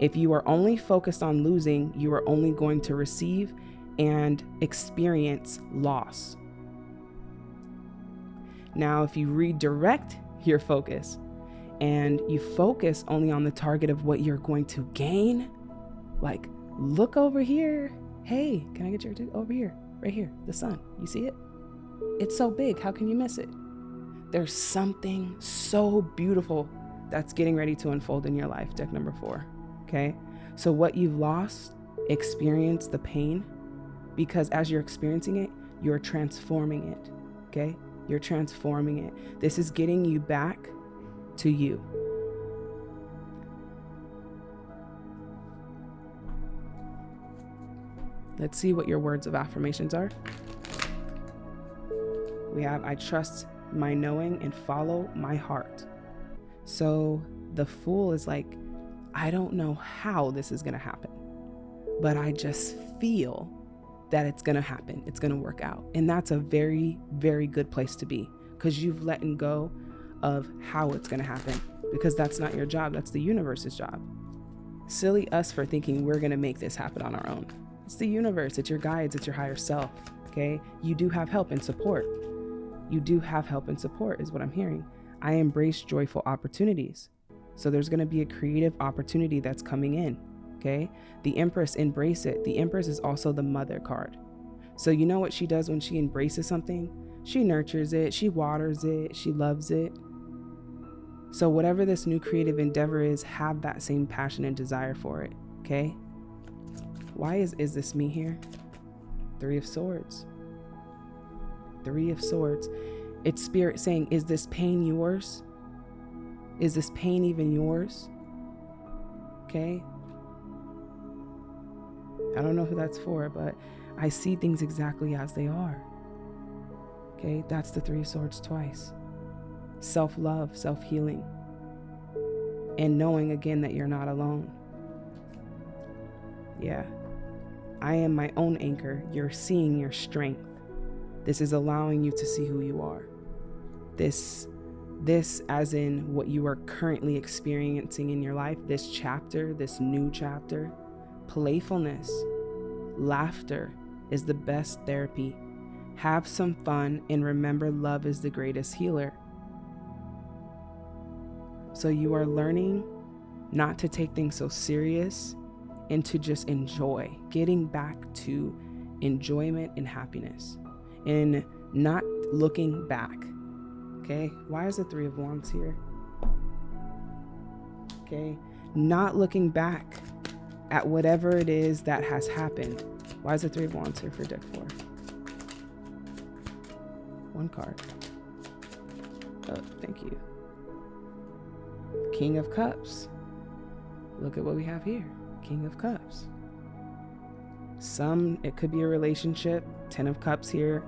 If you are only focused on losing, you are only going to receive and experience loss. Now, if you redirect your focus and you focus only on the target of what you're going to gain, like look over here. Hey, can I get your over here? Right here, the sun. You see it? It's so big. How can you miss it? There's something so beautiful that's getting ready to unfold in your life. Deck number four. Okay. So, what you've lost, experience the pain because as you're experiencing it, you're transforming it. Okay. You're transforming it. This is getting you back to you. Let's see what your words of affirmations are. We have, I trust my knowing and follow my heart. So the fool is like, I don't know how this is going to happen, but I just feel that it's going to happen. It's going to work out. And that's a very, very good place to be because you've let go of how it's going to happen because that's not your job. That's the universe's job. Silly us for thinking we're going to make this happen on our own. It's the universe, it's your guides, it's your higher self. Okay. You do have help and support. You do have help and support, is what I'm hearing. I embrace joyful opportunities. So there's going to be a creative opportunity that's coming in. Okay. The Empress, embrace it. The Empress is also the mother card. So you know what she does when she embraces something? She nurtures it, she waters it, she loves it. So whatever this new creative endeavor is, have that same passion and desire for it. Okay. Why is, is this me here? Three of Swords. Three of Swords. It's spirit saying, is this pain yours? Is this pain even yours? Okay. I don't know who that's for, but I see things exactly as they are. Okay, that's the Three of Swords twice. Self love, self healing, and knowing again that you're not alone. Yeah. I am my own anchor. You're seeing your strength. This is allowing you to see who you are. This this as in what you are currently experiencing in your life, this chapter, this new chapter, playfulness, laughter is the best therapy. Have some fun and remember love is the greatest healer. So you are learning not to take things so serious and to just enjoy, getting back to enjoyment and happiness and not looking back. Okay, why is the Three of Wands here? Okay, not looking back at whatever it is that has happened. Why is the Three of Wands here for deck four? One card. Oh, thank you. King of Cups. Look at what we have here. King of Cups. Some, it could be a relationship. Ten of Cups here.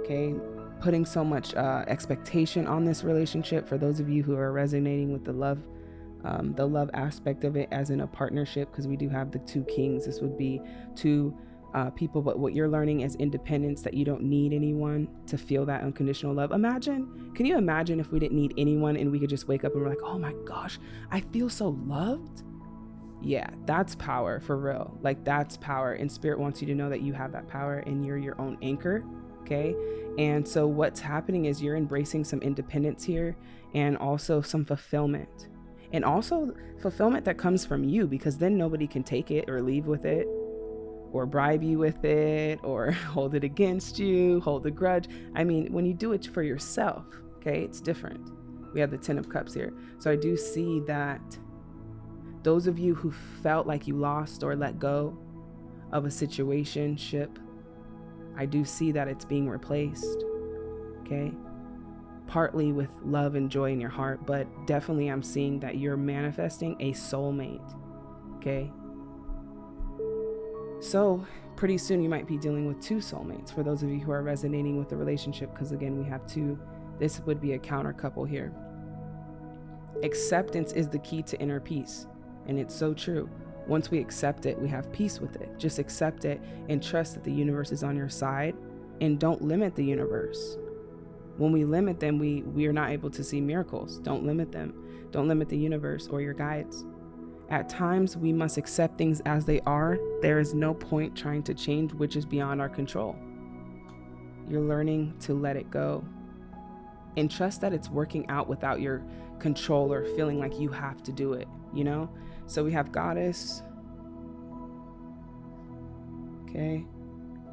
Okay, putting so much uh, expectation on this relationship for those of you who are resonating with the love um, the love aspect of it as in a partnership because we do have the two kings this would be two uh, people but what you're learning is independence that you don't need anyone to feel that unconditional love imagine can you imagine if we didn't need anyone and we could just wake up and we're like oh my gosh i feel so loved yeah that's power for real. Like that's power and spirit wants you to know that you have that power and you're your own anchor okay? And so what's happening is you're embracing some independence here and also some fulfillment. And also fulfillment that comes from you because then nobody can take it or leave with it or bribe you with it or hold it against you hold a grudge. I mean when you do it for yourself okay it's different. We have the 10 of cups here. So i do see that those of you who felt like you lost or let go of a situation ship I do see that it's being replaced. Okay. Partly with love and joy in your heart, but definitely I'm seeing that you're manifesting a soulmate. Okay. So, pretty soon you might be dealing with two soulmates for those of you who are resonating with the relationship, because again, we have two. This would be a counter couple here. Acceptance is the key to inner peace, and it's so true. Once we accept it, we have peace with it. Just accept it and trust that the universe is on your side and don't limit the universe. When we limit them, we, we are not able to see miracles. Don't limit them. Don't limit the universe or your guides. At times, we must accept things as they are. There is no point trying to change which is beyond our control. You're learning to let it go and trust that it's working out without your control or feeling like you have to do it, you know? So we have goddess. Okay.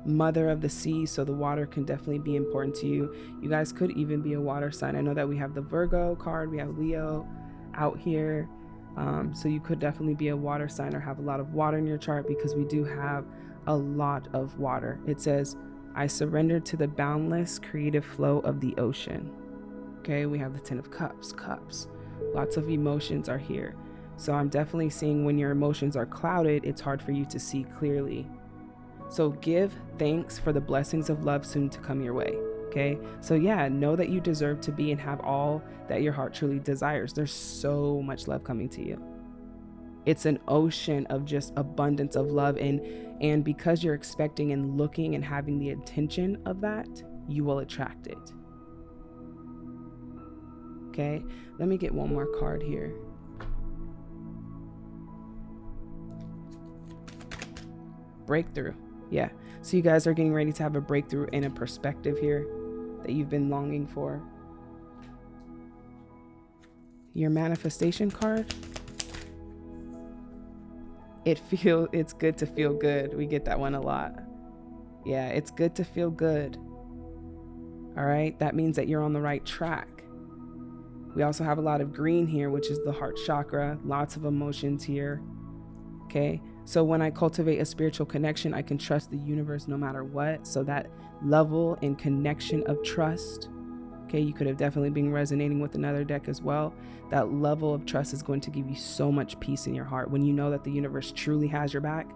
Mother of the sea, so the water can definitely be important to you. You guys could even be a water sign. I know that we have the Virgo card, we have Leo out here. Um, so you could definitely be a water sign or have a lot of water in your chart because we do have a lot of water. It says, I surrender to the boundless creative flow of the ocean. Okay, we have the Ten of Cups, cups. Lots of emotions are here. So I'm definitely seeing when your emotions are clouded, it's hard for you to see clearly. So give thanks for the blessings of love soon to come your way. Okay. So yeah, know that you deserve to be and have all that your heart truly desires. There's so much love coming to you. It's an ocean of just abundance of love and and because you're expecting and looking and having the intention of that, you will attract it. Okay? Let me get one more card here. Breakthrough. Yeah. So you guys are getting ready to have a breakthrough in a perspective here that you've been longing for. Your manifestation card. It feel it's good to feel good. We get that one a lot. Yeah, it's good to feel good. All right, that means that you're on the right track. We also have a lot of green here, which is the heart chakra, lots of emotions here. Okay, so when I cultivate a spiritual connection, I can trust the universe no matter what. So that level and connection of trust, okay, you could have definitely been resonating with another deck as well. That level of trust is going to give you so much peace in your heart when you know that the universe truly has your back.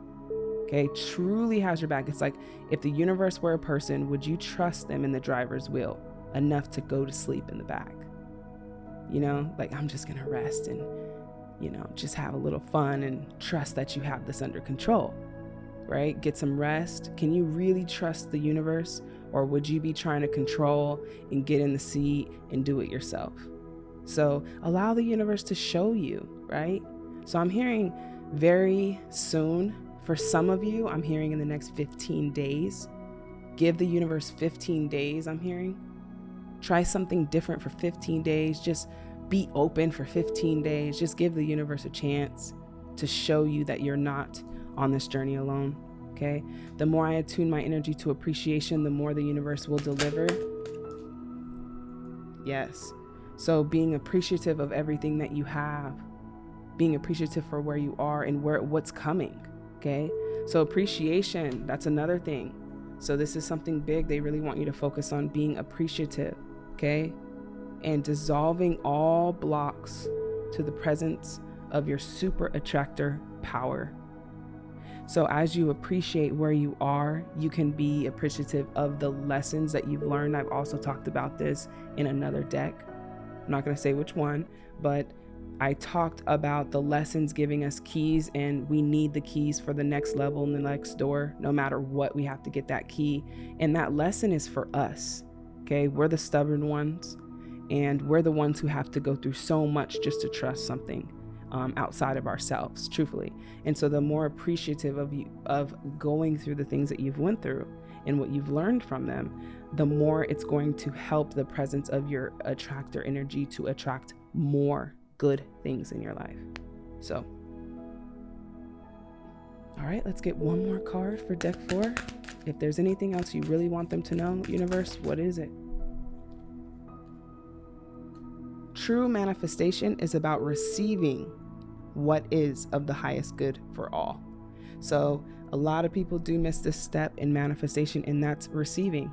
Okay, truly has your back. It's like if the universe were a person, would you trust them in the driver's wheel enough to go to sleep in the back? You know, like I'm just gonna rest and you know, just have a little fun and trust that you have this under control, right? Get some rest. Can you really trust the universe? Or would you be trying to control and get in the seat and do it yourself? So allow the universe to show you, right? So I'm hearing very soon for some of you, I'm hearing in the next 15 days. Give the universe 15 days, I'm hearing. Try something different for 15 days. Just be open for 15 days. Just give the universe a chance to show you that you're not on this journey alone. Okay. The more I attune my energy to appreciation, the more the universe will deliver. Yes. So being appreciative of everything that you have, being appreciative for where you are and where what's coming. Okay. So appreciation, that's another thing. So this is something big. They really want you to focus on being appreciative. Okay and dissolving all blocks to the presence of your super attractor power. So, as you appreciate where you are, you can be appreciative of the lessons that you've learned. I've also talked about this in another deck. I'm not going to say which one, but I talked about the lessons giving us keys, and we need the keys for the next level in the next door. No matter what, we have to get that key. And that lesson is for us. Okay. We're the stubborn ones and we're the ones who have to go through so much just to trust something um, outside of ourselves truthfully. And so the more appreciative of you of going through the things that you've went through and what you've learned from them the more it's going to help the presence of your attractor energy to attract more good things in your life. So all right let's get one more card for deck four. If there's anything else you really want them to know universe what is it True manifestation is about receiving what is of the highest good for all. So, a lot of people do miss this step in manifestation, and that's receiving.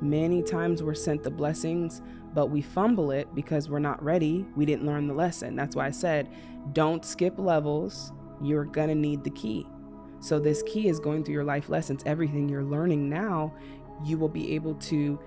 Many times we're sent the blessings, but we fumble it because we're not ready. We didn't learn the lesson. That's why I said, don't skip levels. You're going to need the key. So, this key is going through your life lessons. Everything you're learning now, you will be able to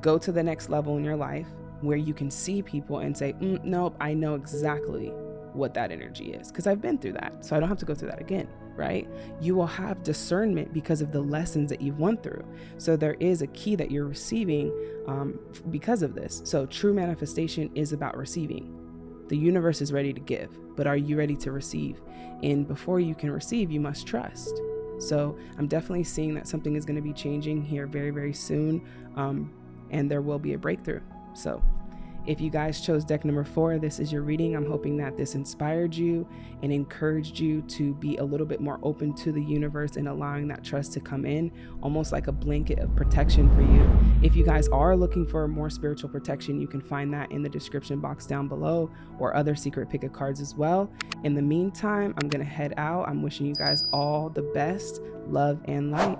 go to the next level in your life where you can see people and say, mm, nope, I know exactly what that energy is because I've been through that. So I don't have to go through that again, right? You will have discernment because of the lessons that you've went through. So there is a key that you're receiving um, because of this. So true manifestation is about receiving. The universe is ready to give, but are you ready to receive? And before you can receive, you must trust. So I'm definitely seeing that something is going to be changing here very, very soon. Um, and there will be a breakthrough. So if you guys chose deck number four, this is your reading. I'm hoping that this inspired you and encouraged you to be a little bit more open to the universe and allowing that trust to come in, almost like a blanket of protection for you. If you guys are looking for more spiritual protection, you can find that in the description box down below or other secret pick of cards as well. In the meantime, I'm going to head out. I'm wishing you guys all the best, love, and light.